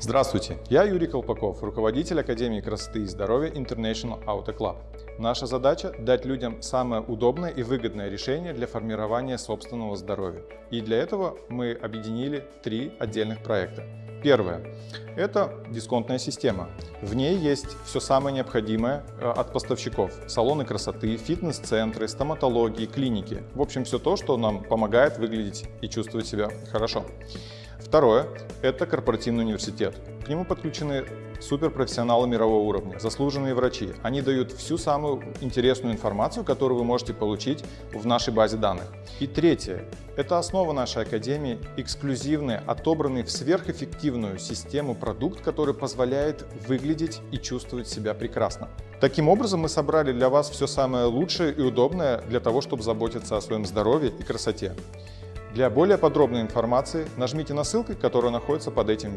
Здравствуйте, я Юрий Колпаков, руководитель Академии красоты и здоровья International Auto Club. Наша задача – дать людям самое удобное и выгодное решение для формирования собственного здоровья. И для этого мы объединили три отдельных проекта. Первое – это дисконтная система. В ней есть все самое необходимое э, от поставщиков. Салоны красоты, фитнес-центры, стоматологии, клиники. В общем, все то, что нам помогает выглядеть и чувствовать себя хорошо. Второе – это корпоративный университет. К нему подключены суперпрофессионалы мирового уровня, заслуженные врачи. Они дают всю самую интересную информацию, которую вы можете получить в нашей базе данных. И третье – это основа нашей академии, эксклюзивный, отобранный в сверхэффективную систему продукт, который позволяет выглядеть и чувствовать себя прекрасно. Таким образом, мы собрали для вас все самое лучшее и удобное для того, чтобы заботиться о своем здоровье и красоте. Для более подробной информации нажмите на ссылку, которая находится под этим видео.